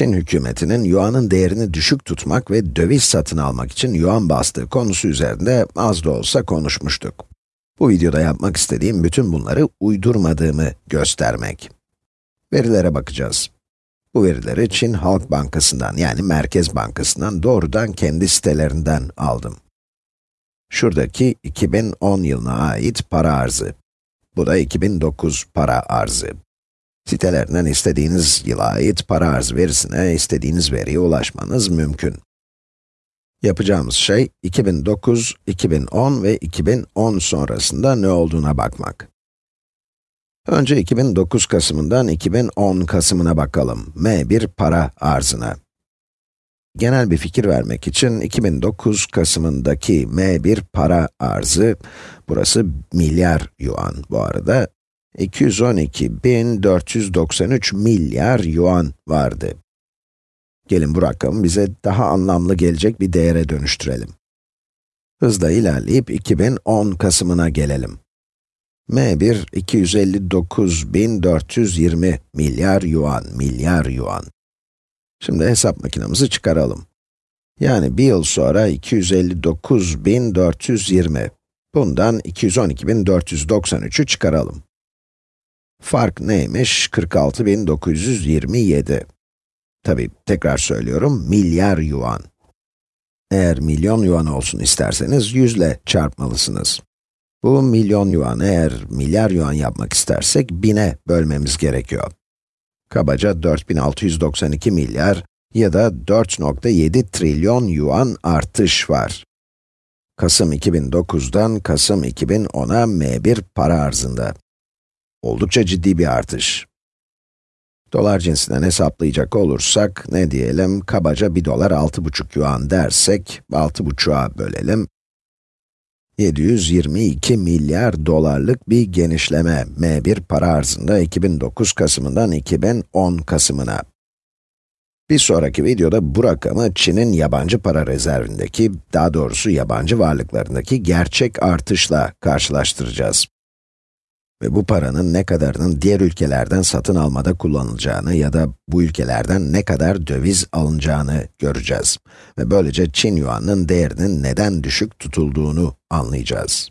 Çin hükümetinin yuanın değerini düşük tutmak ve döviz satın almak için yuan bastığı konusu üzerinde az da olsa konuşmuştuk. Bu videoda yapmak istediğim bütün bunları uydurmadığımı göstermek. Verilere bakacağız. Bu verileri Çin Halk Bankası'ndan yani Merkez Bankası'ndan doğrudan kendi sitelerinden aldım. Şuradaki 2010 yılına ait para arzı. Bu da 2009 para arzı. Sitelerinden istediğiniz yıla ait para arz verisine istediğiniz veriye ulaşmanız mümkün. Yapacağımız şey 2009, 2010 ve 2010 sonrasında ne olduğuna bakmak. Önce 2009 Kasım'ından 2010 Kasım'ına bakalım. M1 para arzına. Genel bir fikir vermek için 2009 Kasım'ındaki M1 para arzı, burası milyar yuan bu arada, 212.493 milyar yuan vardı. Gelin bu rakamı bize daha anlamlı gelecek bir değere dönüştürelim. Hızla ilerleyip 2010 Kasım'ına gelelim. M1, 259.420 milyar yuan, milyar yuan. Şimdi hesap makinamızı çıkaralım. Yani bir yıl sonra 259.420. Bundan 212.493'ü çıkaralım. Fark neymiş? 46.927. Tabi tekrar söylüyorum, milyar yuan. Eğer milyon yuan olsun isterseniz, yüzle çarpmalısınız. Bu milyon yuan, eğer milyar yuan yapmak istersek, bine bölmemiz gerekiyor. Kabaca 4692 milyar ya da 4.7 trilyon yuan artış var. Kasım 2009'dan Kasım 2010'a M1 para arzında. Oldukça ciddi bir artış. Dolar cinsinden hesaplayacak olursak, ne diyelim, kabaca 1 dolar 6,5 yuan dersek, 6,5'a bölelim. 722 milyar dolarlık bir genişleme M1 para arzında 2009 Kasım'ından 2010 Kasım'ına. Bir sonraki videoda bu rakamı Çin'in yabancı para rezervindeki, daha doğrusu yabancı varlıklarındaki gerçek artışla karşılaştıracağız. Ve bu paranın ne kadarının diğer ülkelerden satın almada kullanılacağını ya da bu ülkelerden ne kadar döviz alınacağını göreceğiz. Ve böylece Çin yuanının değerinin neden düşük tutulduğunu anlayacağız.